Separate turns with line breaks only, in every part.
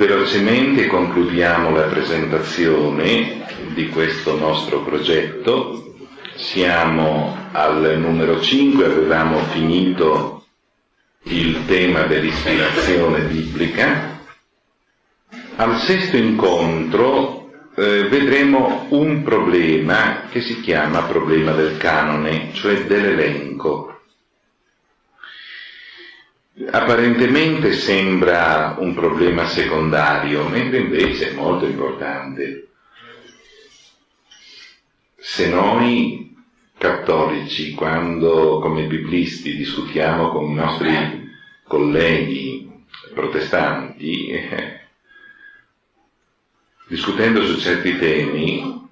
Velocemente concludiamo la presentazione di questo nostro progetto. Siamo al numero 5, avevamo finito il tema dell'ispirazione biblica. Al sesto incontro eh, vedremo un problema che si chiama problema del canone, cioè dell'elenco. Apparentemente sembra un problema secondario, mentre invece è molto importante. Se noi cattolici, quando come biblisti discutiamo con i nostri colleghi protestanti, eh, discutendo su certi temi,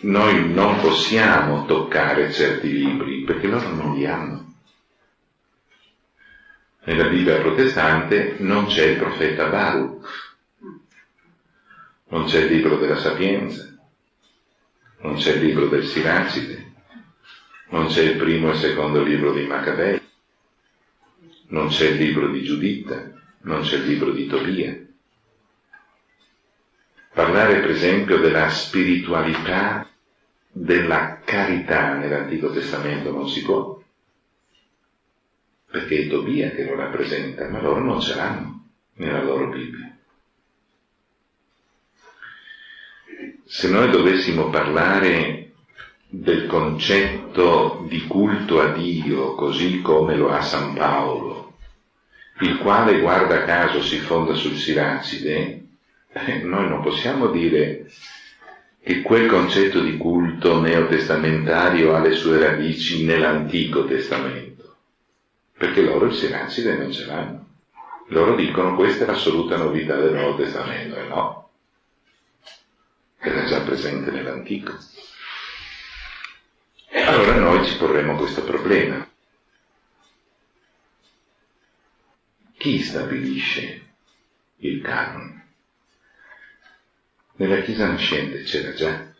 noi non possiamo toccare certi libri perché loro non li hanno nella Bibbia protestante non c'è il profeta Baruch, non c'è il libro della sapienza, non c'è il libro del Siracide, non c'è il primo e il secondo libro di Maccabei, non c'è il libro di Giuditta, non c'è il libro di Tobia. Parlare per esempio della spiritualità, della carità nell'Antico Testamento non si può perché è Tobia che lo rappresenta, ma loro non ce l'hanno nella loro Bibbia. Se noi dovessimo parlare del concetto di culto a Dio così come lo ha San Paolo, il quale guarda caso si fonda sul Siracide, eh, noi non possiamo dire che quel concetto di culto neotestamentario ha le sue radici nell'Antico Testamento perché loro il Siracide non ce l'hanno. Loro dicono questa è l'assoluta novità del Nuovo Testamento, e no, era già presente nell'Antico. E allora noi ci porremo questo problema. Chi stabilisce il canone? Nella Chiesa nascente c'era già.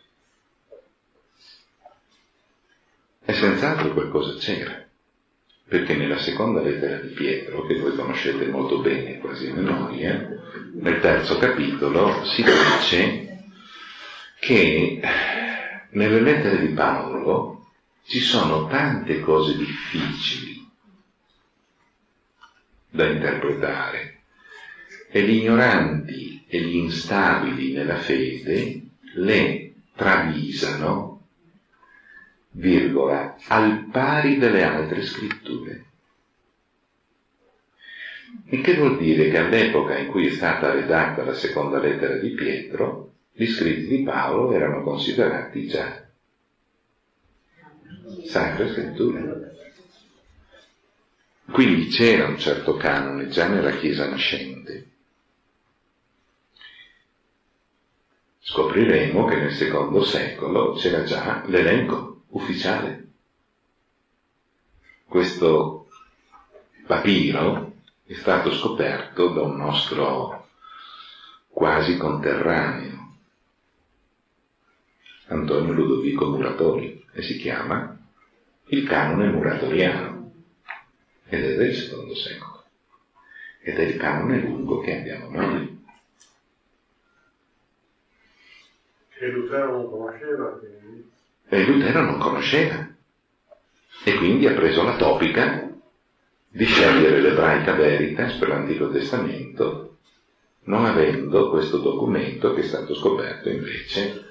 E senz'altro qualcosa c'era perché nella seconda lettera di Pietro, che voi conoscete molto bene, quasi a memoria, nel terzo capitolo si dice che nelle lettere di Paolo ci sono tante cose difficili da interpretare e gli ignoranti e gli instabili nella fede le travisano virgola, al pari delle altre scritture. Il che vuol dire che all'epoca in cui è stata redatta la seconda lettera di Pietro, gli scritti di Paolo erano considerati già sacre scritture. Quindi c'era un certo canone già nella Chiesa nascente. Scopriremo che nel secondo secolo c'era già l'elenco ufficiale. Questo papiro è stato scoperto da un nostro quasi conterraneo, Antonio Ludovico Muratori, e si chiama il canone muratoriano, ed è del secondo secolo, ed è il canone lungo che abbiamo noi.
Che Lutero non conosceva, quindi.
E Lutero non conosceva. E quindi ha preso la topica di scegliere l'ebraica veritas per l'Antico Testamento, non avendo questo documento che è stato scoperto invece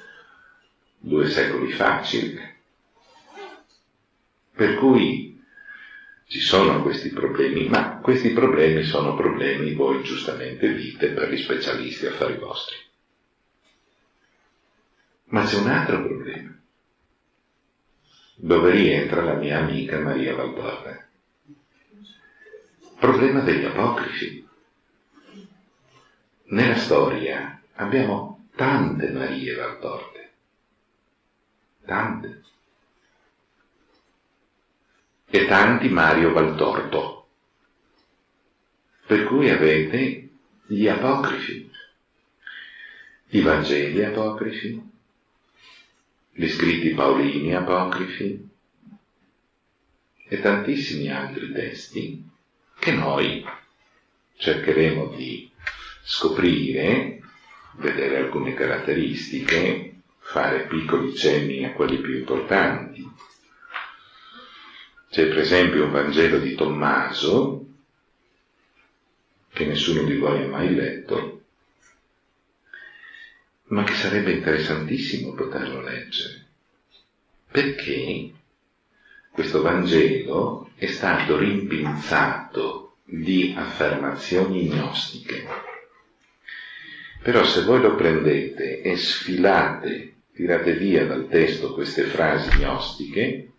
due secoli fa circa. Per cui ci sono questi problemi, ma questi problemi sono problemi, voi giustamente dite, per gli specialisti affari vostri. Ma c'è un altro problema dove rientra la mia amica Maria Valtorre. Problema degli apocrifi. Nella storia abbiamo tante Marie Valtorte, tante, e tanti Mario Valtorto, per cui avete gli apocrifi, i Vangeli apocrifi, gli scritti paolini apocrifi e tantissimi altri testi che noi cercheremo di scoprire, vedere alcune caratteristiche, fare piccoli cenni a quelli più importanti. C'è per esempio un Vangelo di Tommaso, che nessuno di voi ha mai letto, ma che sarebbe interessantissimo poterlo leggere, perché questo Vangelo è stato rimpinzato di affermazioni gnostiche. Però se voi lo prendete e sfilate, tirate via dal testo queste frasi gnostiche,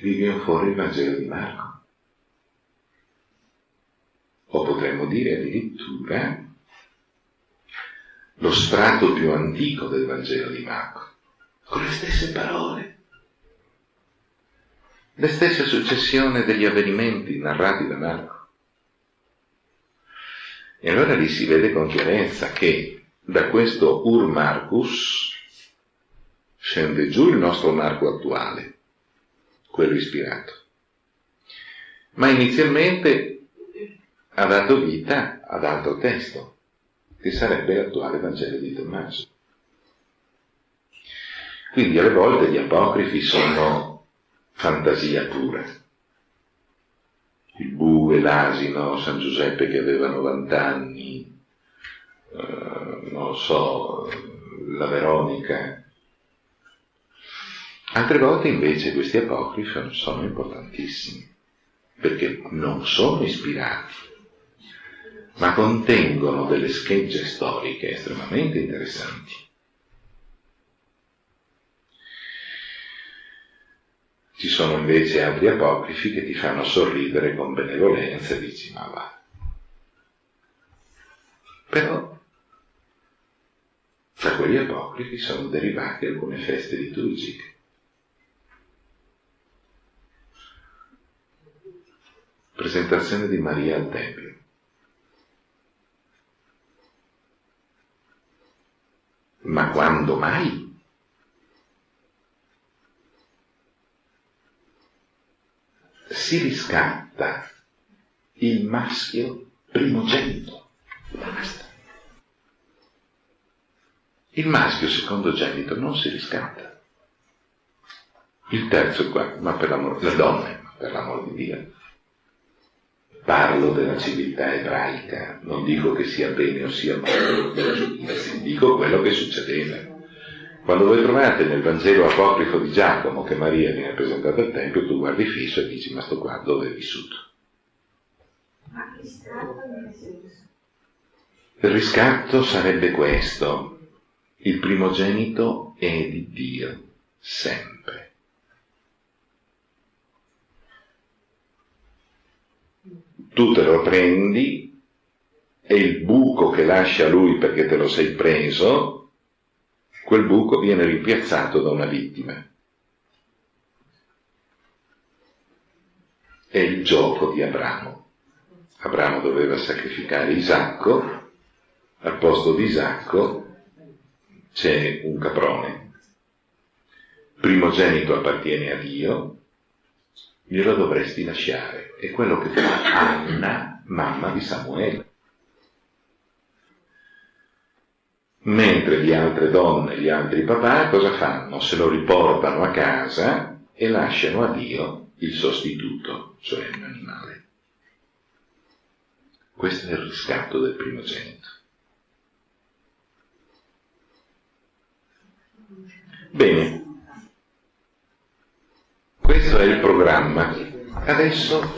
vi viene fuori il Vangelo di Marco. O potremmo dire addirittura lo strato più antico del Vangelo di Marco, con le stesse parole, le stesse successioni degli avvenimenti narrati da Marco. E allora lì si vede con chiarezza che da questo Ur Marcus scende giù il nostro Marco attuale, quello ispirato. Ma inizialmente ha dato vita ad altro testo, che sarebbe l'attuale Vangelo di Tommaso. Quindi alle volte gli apocrifi sono fantasia pura. Il bue, l'asino, San Giuseppe che aveva 90 anni, eh, non so, la Veronica. Altre volte invece questi apocrifi sono importantissimi, perché non sono ispirati ma contengono delle schegge storiche estremamente interessanti. Ci sono invece altri apocrifi che ti fanno sorridere con benevolenza e dici ma va. Però da quegli apocrifi sono derivate alcune feste liturgiche. Presentazione di Maria al Tempio. Ma quando mai? Si riscatta il maschio primogenito. Basta. Il maschio secondogenito non si riscatta. Il terzo ma per l'amore, le donne, per l'amor di Dio. Parlo della civiltà ebraica, non dico che sia bene o sia male dico quello che succedeva. Quando voi trovate nel Vangelo apocrifo di Giacomo che Maria viene presentata al Tempio, tu guardi fisso e dici, ma sto qua dove è vissuto? Il riscatto sarebbe questo, il primogenito è di Dio, sempre. Tu te lo prendi e il buco che lascia lui perché te lo sei preso, quel buco viene rimpiazzato da una vittima. È il gioco di Abramo. Abramo doveva sacrificare Isacco, al posto di Isacco c'è un caprone. Primogenito appartiene a Dio, glielo dovresti lasciare. È quello che fa Anna, mamma di Samuele. Mentre le altre donne, gli altri papà, cosa fanno? Se lo riportano a casa e lasciano a Dio il sostituto, cioè un animale. Questo è il riscatto del primogenito. Bene, questo è il programma. Adesso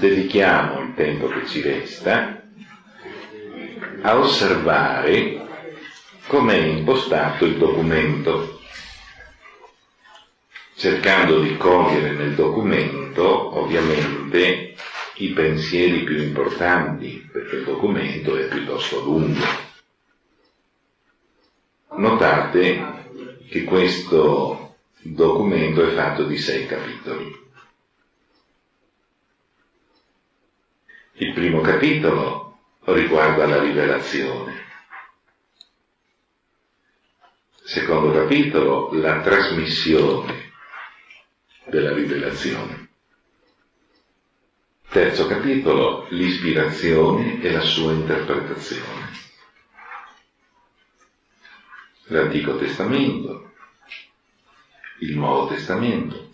dedichiamo il tempo che ci resta a osservare com'è impostato il documento, cercando di cogliere nel documento ovviamente i pensieri più importanti, perché il documento è piuttosto lungo. Notate che questo documento è fatto di sei capitoli. Il primo capitolo riguarda la rivelazione. Secondo capitolo, la trasmissione della rivelazione. Terzo capitolo, l'ispirazione e la sua interpretazione. L'Antico Testamento, il Nuovo Testamento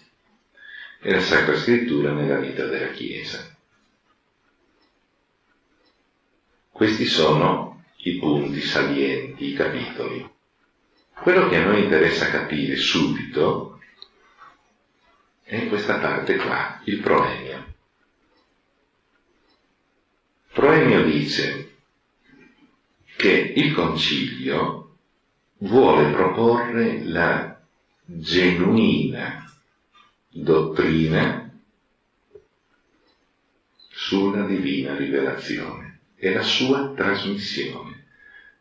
e la Sacra Scrittura nella vita della Chiesa. Questi sono i punti salienti, i capitoli. Quello che a noi interessa capire subito è questa parte qua, il proemio. Proemio dice che il concilio vuole proporre la genuina dottrina sulla divina rivelazione e la sua trasmissione,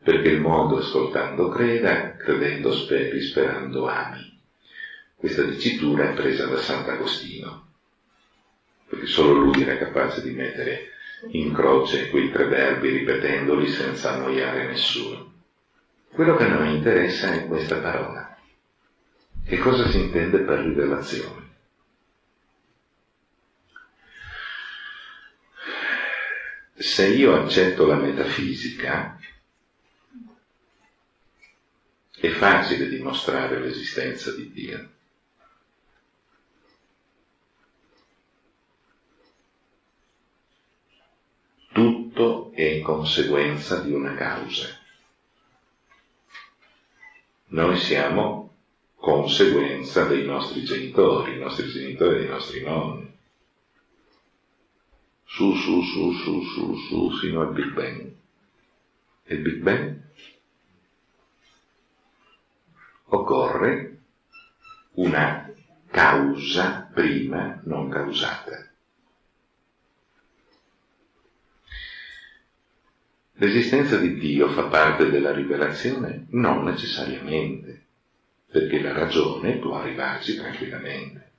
perché il mondo ascoltando creda, credendo speri, sperando ami. Questa dicitura è presa da Sant'Agostino, perché solo lui era capace di mettere in croce quei tre verbi ripetendoli senza annoiare nessuno. Quello che a noi interessa è questa parola. Che cosa si intende per rivelazione? Se io accetto la metafisica, è facile dimostrare l'esistenza di Dio. Tutto è conseguenza di una causa. Noi siamo conseguenza dei nostri genitori, i nostri genitori e dei nostri nonni. Su, su, su, su, su, su, fino al Big Bang. E il Big Bang occorre una causa prima non causata. L'esistenza di Dio fa parte della rivelazione? Non necessariamente, perché la ragione può arrivarci tranquillamente.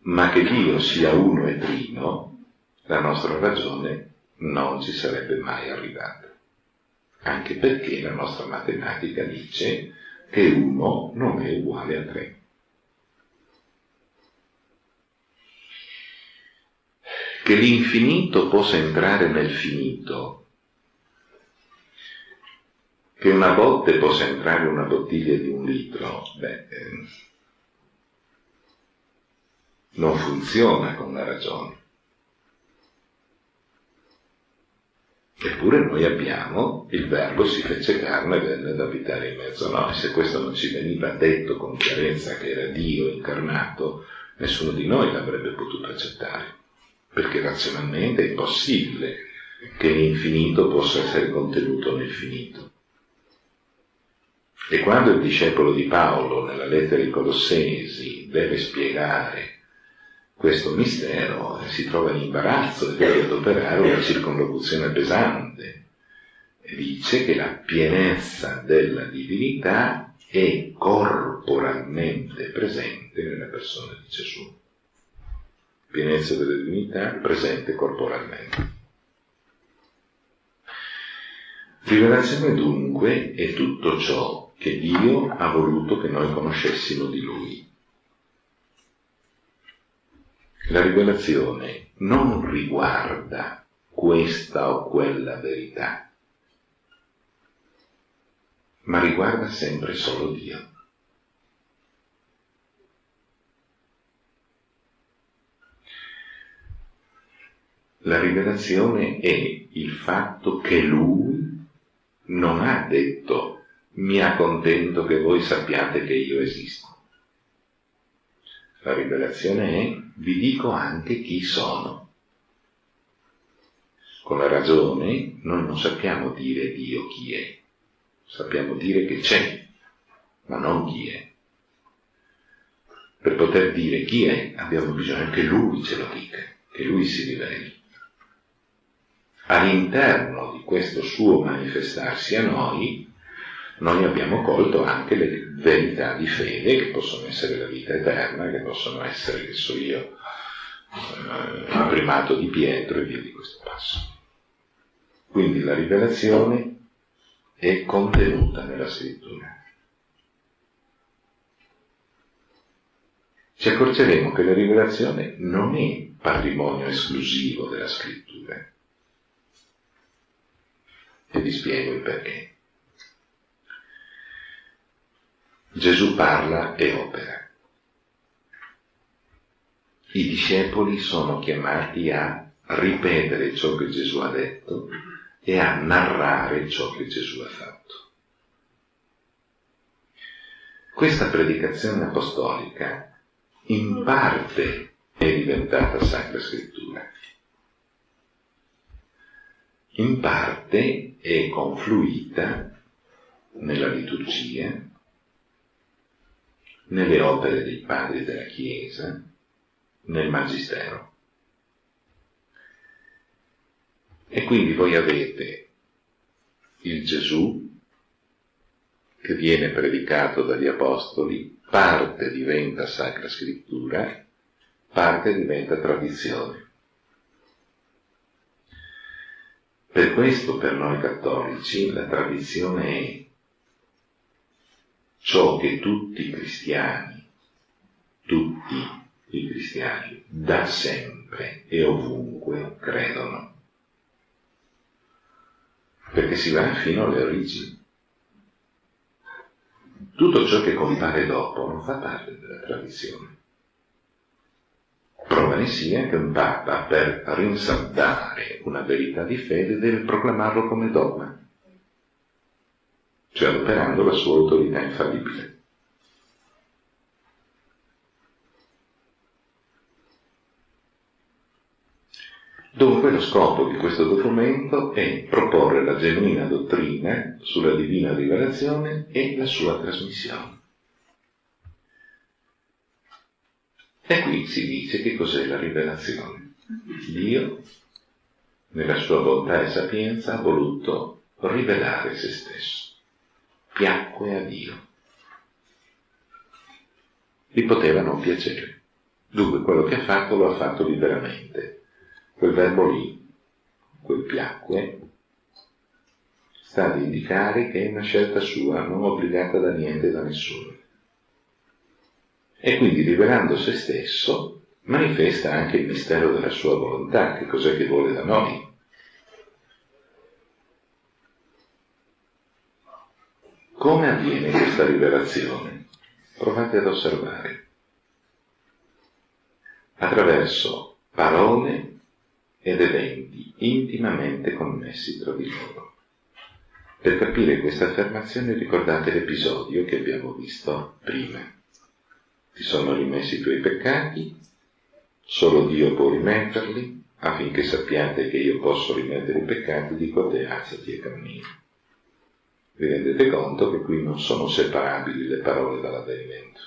Ma che Dio sia uno e trino, la nostra ragione non ci sarebbe mai arrivata. Anche perché la nostra matematica dice che uno non è uguale a tre. che l'infinito possa entrare nel finito, che una botte possa entrare in una bottiglia di un litro, beh, eh, non funziona con la ragione. Eppure noi abbiamo il verbo si fece carne e venne ad abitare in mezzo a noi. Se questo non ci veniva detto con chiarezza che era Dio incarnato, nessuno di noi l'avrebbe potuto accettare perché razionalmente è impossibile che l'infinito possa essere contenuto nel finito. E quando il discepolo di Paolo, nella lettera ai Colossesi, deve spiegare questo mistero, si trova in imbarazzo e deve adoperare una circonlocuzione pesante. Dice che la pienezza della divinità è corporalmente presente nella persona di Gesù pienezza della divinità presente corporalmente. Rivelazione dunque è tutto ciò che Dio ha voluto che noi conoscessimo di Lui. La rivelazione non riguarda questa o quella verità, ma riguarda sempre solo Dio. La rivelazione è il fatto che lui non ha detto mi accontento che voi sappiate che io esisto. La rivelazione è vi dico anche chi sono. Con la ragione noi non sappiamo dire Dio chi è, sappiamo dire che c'è, ma non chi è. Per poter dire chi è abbiamo bisogno che Lui ce lo dica, che Lui si riveli all'interno di questo suo manifestarsi a noi, noi abbiamo colto anche le verità di fede, che possono essere la vita eterna, che possono essere, che so io, eh, il primato di Pietro e via di questo passo. Quindi la rivelazione è contenuta nella scrittura. ci accorgeremo che la rivelazione non è patrimonio esclusivo della scrittura. E vi spiego il perché. Gesù parla e opera. I discepoli sono chiamati a ripetere ciò che Gesù ha detto e a narrare ciò che Gesù ha fatto. Questa predicazione apostolica in parte è diventata Sacra Scrittura, in parte è confluita nella liturgia, nelle opere dei padri della Chiesa, nel Magistero. E quindi voi avete il Gesù che viene predicato dagli Apostoli, parte diventa Sacra Scrittura, parte diventa tradizione. Per questo per noi cattolici la tradizione è ciò che tutti i cristiani, tutti i cristiani, da sempre e ovunque credono. Perché si va fino alle origini. Tutto ciò che compare dopo non fa parte della tradizione. Prova ne sia che un Papa, per rinsaldare una verità di fede, deve proclamarlo come dogma, cioè adoperando la sua autorità infallibile. Dunque lo scopo di questo documento è proporre la genuina dottrina sulla divina rivelazione e la sua trasmissione. E qui si dice che cos'è la rivelazione. Dio, nella sua bontà e sapienza, ha voluto rivelare se stesso. Piacque a Dio. Gli poteva non piacere. Dunque quello che ha fatto lo ha fatto liberamente Quel verbo lì, quel piacque, sta ad indicare che è una scelta sua, non obbligata da niente e da nessuno. E quindi rivelando se stesso manifesta anche il mistero della sua volontà, che cos'è che vuole da noi. Come avviene questa rivelazione? Provate ad osservare. Attraverso parole ed eventi intimamente connessi tra di loro. Per capire questa affermazione ricordate l'episodio che abbiamo visto prima. Ti sono rimessi i tuoi peccati, solo Dio può rimetterli, affinché sappiate che io posso rimettere i peccati, dico te alzati e cammina. Vi rendete conto che qui non sono separabili le parole dall'avvenimento.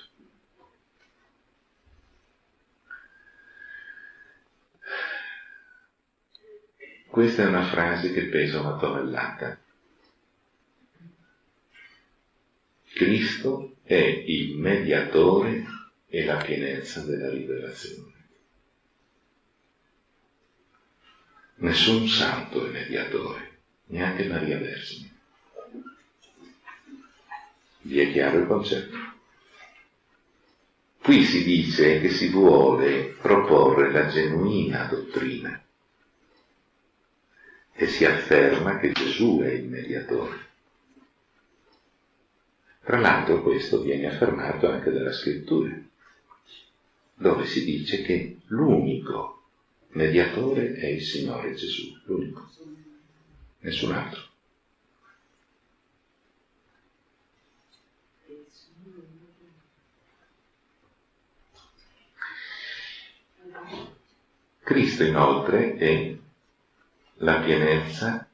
Questa è una frase che pesa una tonnellata. Cristo è il mediatore e la pienezza della rivelazione. Nessun santo è mediatore, neanche Maria Vergine. Vi è chiaro il concetto? Qui si dice che si vuole proporre la genuina dottrina e si afferma che Gesù è il mediatore. Tra l'altro questo viene affermato anche dalla scrittura, dove si dice che l'unico mediatore è il Signore Gesù, l'unico, nessun altro. Cristo inoltre è la pienezza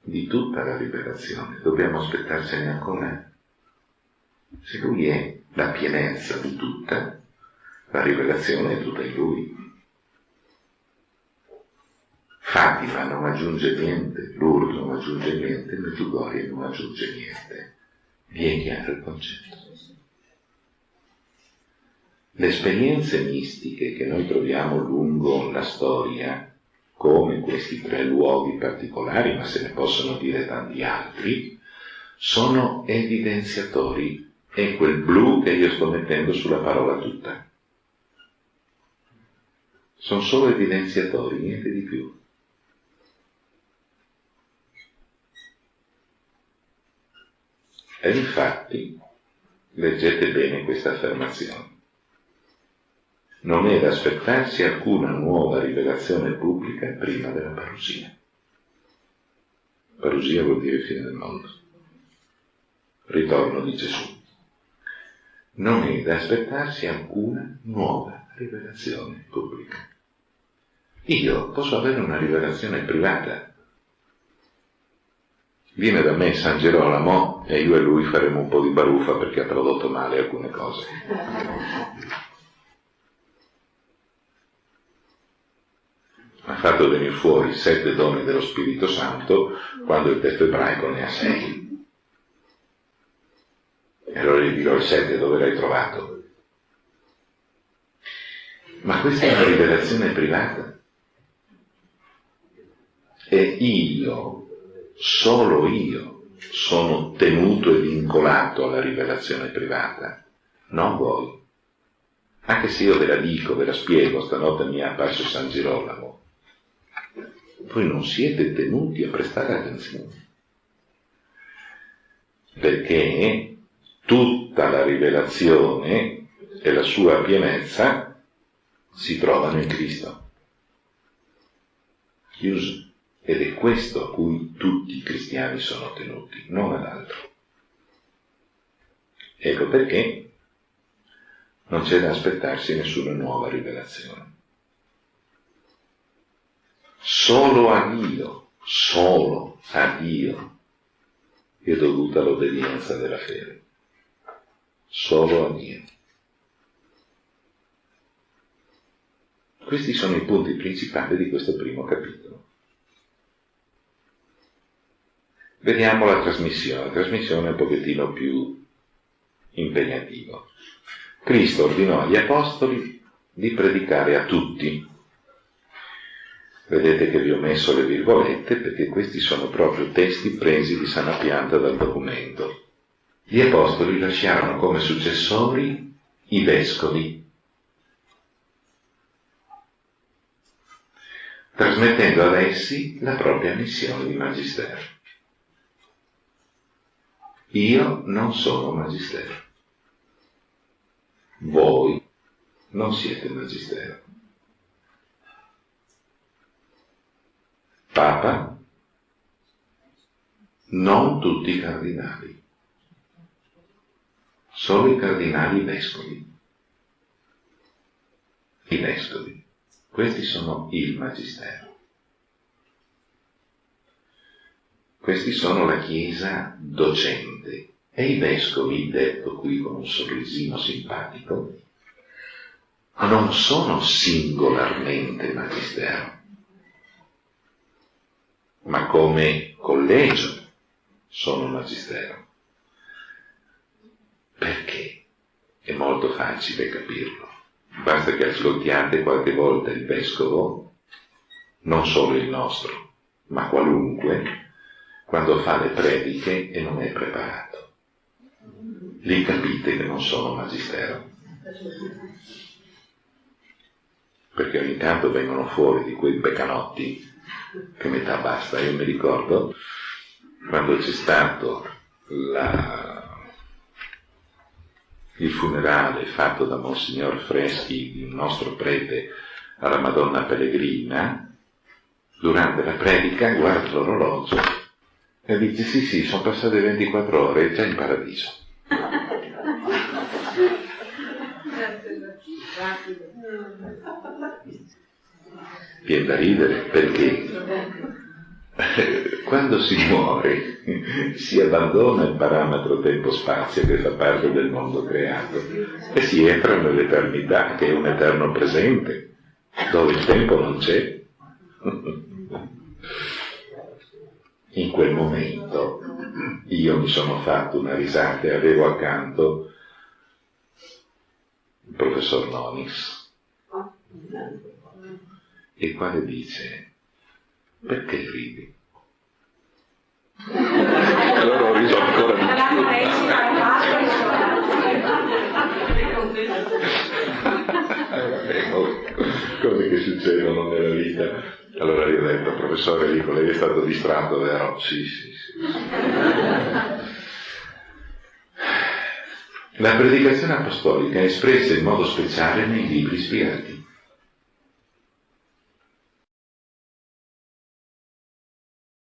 di tutta la rivelazione. Dobbiamo aspettarcene ancora. Se Lui è la pienezza di tutta, la rivelazione è tutta in Lui. Fatima non aggiunge niente, Lourdes non aggiunge niente, Medjugorje non aggiunge niente. Vi è chiaro il concetto? Le esperienze mistiche che noi troviamo lungo la storia come questi tre luoghi particolari, ma se ne possono dire tanti altri, sono evidenziatori. È quel blu che io sto mettendo sulla parola tutta. sono solo evidenziatori, niente di più. E infatti, leggete bene questa affermazione, non è da aspettarsi alcuna nuova rivelazione pubblica prima della parusia. Parusia vuol dire fine del mondo. Ritorno di Gesù. Non è da aspettarsi alcuna nuova rivelazione pubblica. Io posso avere una rivelazione privata. Viene da me San Gerolamo e io e lui faremo un po' di baruffa perché ha tradotto male alcune cose. ha fatto venire fuori sette doni dello Spirito Santo quando il testo ebraico ne ha sei. E allora gli dirò il sette dove l'hai trovato? Ma questa è una rivelazione privata. E io, solo io, sono tenuto e vincolato alla rivelazione privata, non voi. Anche se io ve la dico, ve la spiego, stanotte mi è apparso San Girolamo, voi non siete tenuti a prestare attenzione. Perché tutta la rivelazione e la sua pienezza si trovano in Cristo. Chiuso. Ed è questo a cui tutti i cristiani sono tenuti, non ad altro. Ecco perché non c'è da aspettarsi nessuna nuova rivelazione. Solo a Dio, solo a Dio è dovuta l'obbedienza della fede. Solo a Dio. Questi sono i punti principali di questo primo capitolo. Vediamo la trasmissione. La trasmissione è un pochettino più impegnativa. Cristo ordinò agli apostoli di predicare a tutti Vedete che vi ho messo le virgolette perché questi sono proprio testi presi di sana pianta dal documento. Gli apostoli lasciarono come successori i vescovi, trasmettendo ad essi la propria missione di magistero. Io non sono magistero. Voi non siete magistero. Papa, non tutti i cardinali, solo i cardinali vescovi. I vescovi, questi sono il magistero. Questi sono la Chiesa docente e i vescovi, detto qui con un sorrisino simpatico, non sono singolarmente magistero ma come collegio sono magistero. Perché? È molto facile capirlo. Basta che ascoltiate qualche volta il vescovo, non solo il nostro, ma qualunque, quando fa le prediche e non è preparato. Lì capite che non sono magistero. Perché ogni tanto vengono fuori di quei beccanotti che metà basta. Io mi ricordo quando c'è stato la, il funerale fatto da Monsignor Freschi di un nostro prete alla Madonna Pellegrina, durante la predica guarda l'orologio e dice sì sì, sono passate 24 ore, è già in paradiso. Viene da ridere perché? Quando si muore si abbandona il parametro tempo-spazio che fa parte del mondo creato e si entra nell'eternità che è un eterno presente dove il tempo non c'è. In quel momento io mi sono fatto una risata e avevo accanto il professor Nonis il quale dice perché ridi? allora ho riso ancora di più. cose che succedono nella vita. Allora io ho detto, professore Lico, lei è stato distratto, vero? Sì, sì, sì. La predicazione apostolica è espressa in modo speciale nei libri spiegati.